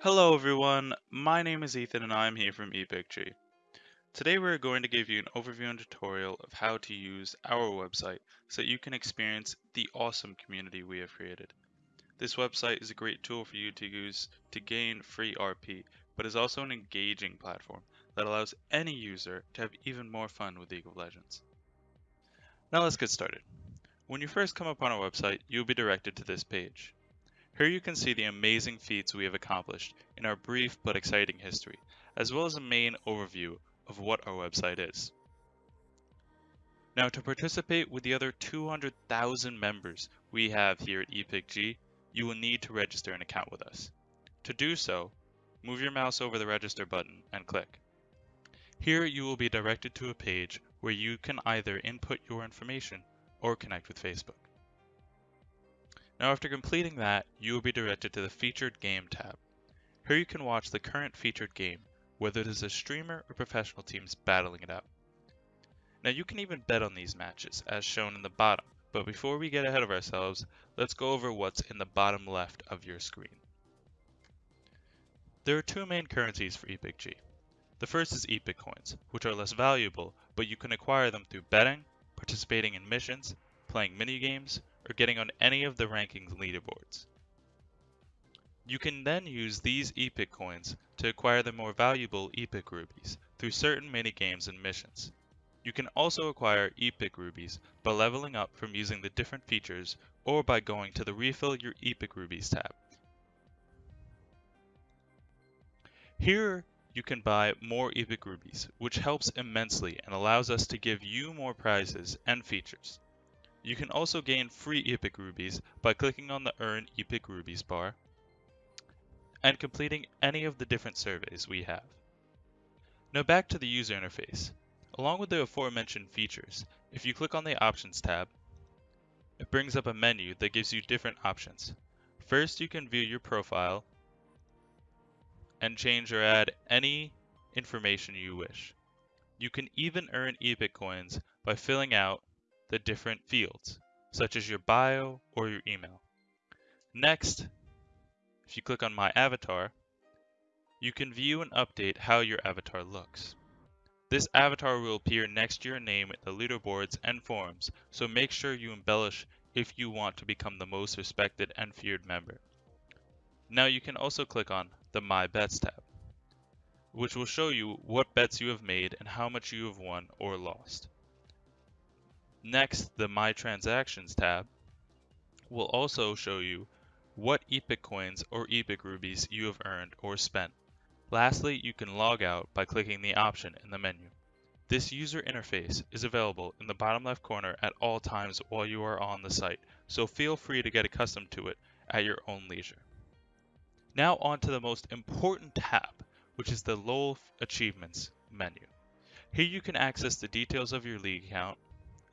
Hello everyone, my name is Ethan and I'm here from EpicG. Today we're going to give you an overview and tutorial of how to use our website so that you can experience the awesome community we have created. This website is a great tool for you to use to gain free RP, but is also an engaging platform that allows any user to have even more fun with League of Legends. Now let's get started. When you first come upon our website, you'll be directed to this page. Here you can see the amazing feats we have accomplished in our brief but exciting history, as well as a main overview of what our website is. Now to participate with the other 200,000 members we have here at EpicG, you will need to register an account with us. To do so, move your mouse over the register button and click. Here you will be directed to a page where you can either input your information or connect with Facebook. Now after completing that, you will be directed to the Featured Game tab. Here you can watch the current featured game, whether it is a streamer or professional teams battling it out. Now you can even bet on these matches, as shown in the bottom, but before we get ahead of ourselves, let's go over what's in the bottom left of your screen. There are two main currencies for EpicG. The first is Epic Coins, which are less valuable, but you can acquire them through betting, participating in missions, playing mini-games, or getting on any of the rankings leaderboards. You can then use these Epic coins to acquire the more valuable Epic Rubies through certain mini-games and missions. You can also acquire Epic Rubies by leveling up from using the different features or by going to the Refill Your Epic Rubies tab. Here you can buy more Epic Rubies, which helps immensely and allows us to give you more prizes and features. You can also gain free Epic Rubies by clicking on the Earn Epic Rubies bar and completing any of the different surveys we have. Now back to the user interface. Along with the aforementioned features, if you click on the Options tab, it brings up a menu that gives you different options. First, you can view your profile and change or add any information you wish. You can even earn Epic coins by filling out the different fields, such as your bio or your email. Next, if you click on My Avatar, you can view and update how your avatar looks. This avatar will appear next to your name in the leaderboards and forums, so make sure you embellish if you want to become the most respected and feared member. Now you can also click on the My Bets tab, which will show you what bets you have made and how much you have won or lost. Next, the My Transactions tab will also show you what Epic coins or Epic rubies you have earned or spent. Lastly, you can log out by clicking the option in the menu. This user interface is available in the bottom left corner at all times while you are on the site, so feel free to get accustomed to it at your own leisure. Now on to the most important tab, which is the LoL Achievements menu. Here you can access the details of your league account,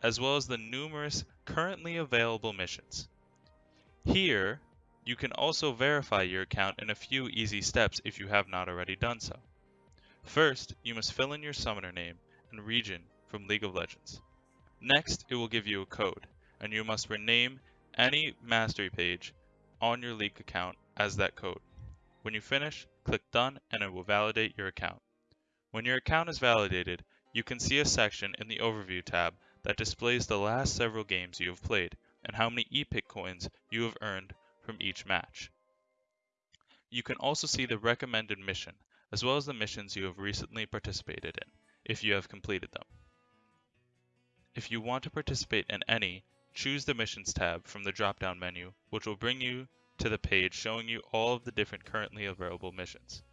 as well as the numerous currently available missions. Here, you can also verify your account in a few easy steps if you have not already done so. First, you must fill in your summoner name and region from League of Legends. Next, it will give you a code, and you must rename any mastery page on your League account as that code. When you finish, click Done and it will validate your account. When your account is validated, you can see a section in the Overview tab that displays the last several games you have played and how many Epic coins you have earned from each match. You can also see the recommended mission, as well as the missions you have recently participated in, if you have completed them. If you want to participate in any, choose the Missions tab from the drop-down menu, which will bring you to the page showing you all of the different currently available missions.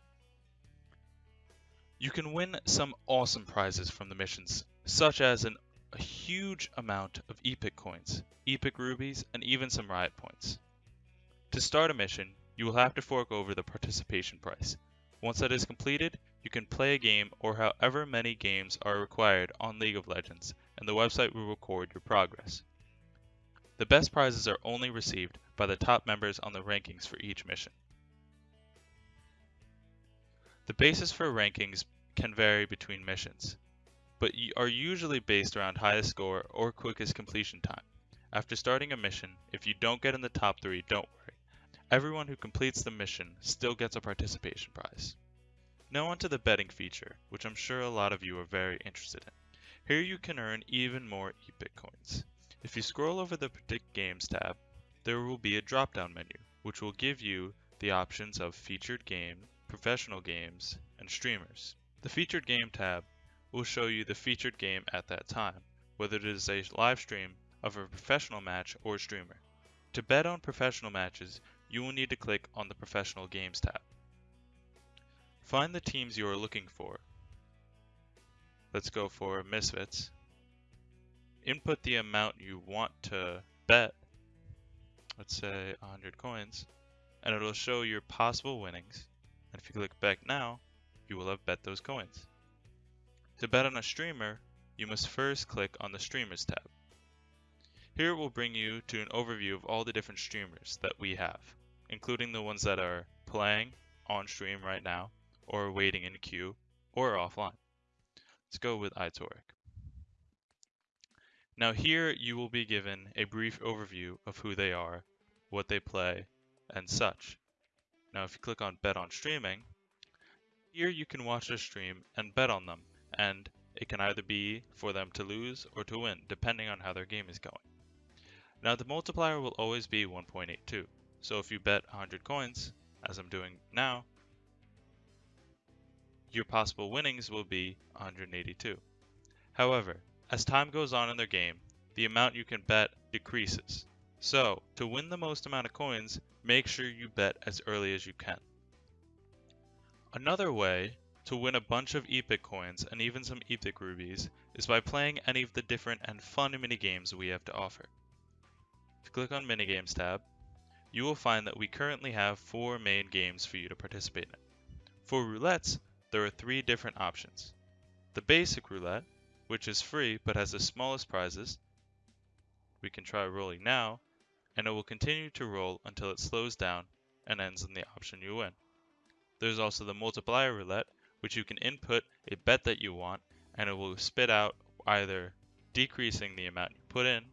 You can win some awesome prizes from the missions, such as an a huge amount of Epic coins, Epic rubies, and even some Riot points. To start a mission, you will have to fork over the participation price. Once that is completed, you can play a game or however many games are required on League of Legends, and the website will record your progress. The best prizes are only received by the top members on the rankings for each mission. The basis for rankings can vary between missions but are usually based around highest score or quickest completion time. After starting a mission, if you don't get in the top 3, don't worry, Everyone who completes the mission still gets a participation prize. Now onto the betting feature, which I'm sure a lot of you are very interested in. Here you can earn even more EPIC coins. If you scroll over the Predict Games tab, there will be a drop-down menu, which will give you the options of featured game, professional games, and streamers. The featured game tab will show you the featured game at that time, whether it is a live stream of a professional match or streamer. To bet on professional matches, you will need to click on the professional games tab. Find the teams you are looking for. Let's go for Misfits. Input the amount you want to bet let's say 100 coins, and it'll show your possible winnings. And if you click back now, you will have bet those coins. To bet on a streamer, you must first click on the Streamers tab. Here it will bring you to an overview of all the different streamers that we have, including the ones that are playing on stream right now, or waiting in queue, or offline. Let's go with iToric. Now here you will be given a brief overview of who they are, what they play, and such. Now if you click on bet on streaming, here you can watch a stream and bet on them, and it can either be for them to lose or to win, depending on how their game is going. Now the multiplier will always be 1.82, so if you bet 100 coins, as I'm doing now, your possible winnings will be 182. However, as time goes on in their game, the amount you can bet decreases. So, to win the most amount of coins, make sure you bet as early as you can. Another way to win a bunch of Epic coins and even some Epic rubies is by playing any of the different and fun minigames we have to offer. If you click on Minigames tab, you will find that we currently have four main games for you to participate in. For roulettes, there are three different options. The basic roulette, which is free but has the smallest prizes. We can try rolling now, and it will continue to roll until it slows down and ends in the option you win. There's also the multiplier roulette, which you can input a bet that you want, and it will spit out either decreasing the amount you put in,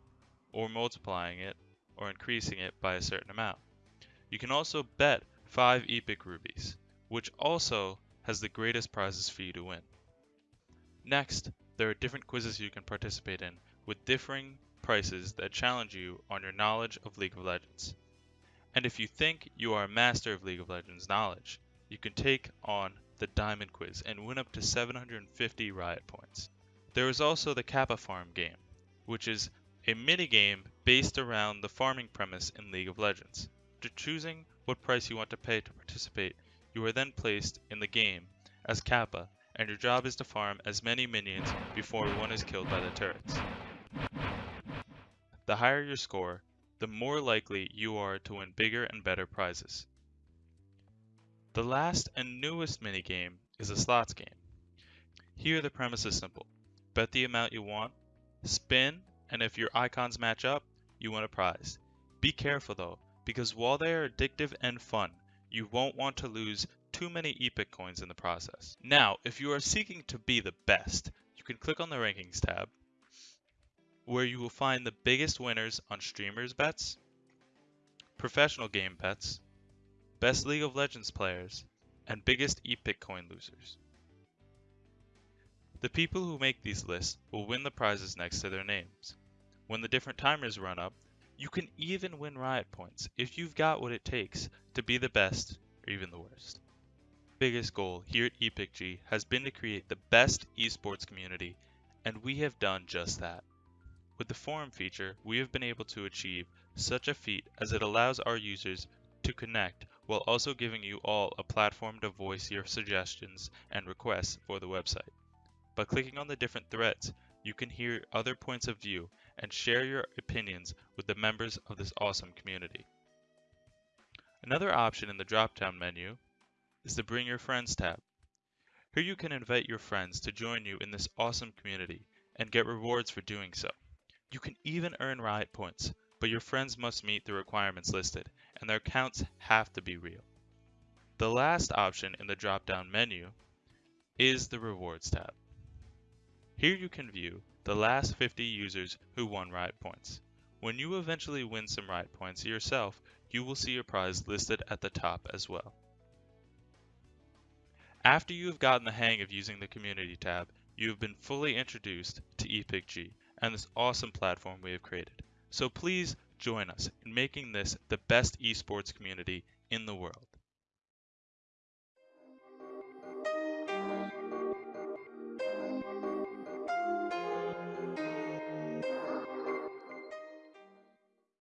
or multiplying it, or increasing it by a certain amount. You can also bet 5 Epic Rubies, which also has the greatest prizes for you to win. Next, there are different quizzes you can participate in, with differing prices that challenge you on your knowledge of League of Legends. And if you think you are a master of League of Legends knowledge, you can take on the Diamond Quiz and win up to 750 Riot points. There is also the Kappa Farm game, which is a mini game based around the farming premise in League of Legends. To choosing what price you want to pay to participate, you are then placed in the game as Kappa and your job is to farm as many minions before one is killed by the turrets. The higher your score, the more likely you are to win bigger and better prizes. The last and newest minigame is a slots game. Here the premise is simple. Bet the amount you want, spin, and if your icons match up, you win a prize. Be careful though, because while they are addictive and fun, you won't want to lose too many epic coins in the process. Now, if you are seeking to be the best, you can click on the rankings tab where you will find the biggest winners on streamers bets, professional game bets, best League of Legends players, and biggest epic coin losers. The people who make these lists will win the prizes next to their names. When the different timers run up, you can even win riot points if you've got what it takes to be the best or even the worst biggest goal here at EpicG has been to create the best esports community, and we have done just that. With the forum feature, we have been able to achieve such a feat as it allows our users to connect while also giving you all a platform to voice your suggestions and requests for the website. By clicking on the different threads, you can hear other points of view and share your opinions with the members of this awesome community. Another option in the drop-down menu is the Bring Your Friends tab. Here you can invite your friends to join you in this awesome community and get rewards for doing so. You can even earn Riot points, but your friends must meet the requirements listed, and their counts have to be real. The last option in the drop-down menu is the Rewards tab. Here you can view the last 50 users who won Riot points. When you eventually win some Riot points yourself, you will see your prize listed at the top as well. After you have gotten the hang of using the Community tab, you have been fully introduced to ePicG and this awesome platform we have created. So please join us in making this the best esports community in the world.